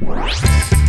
Bye.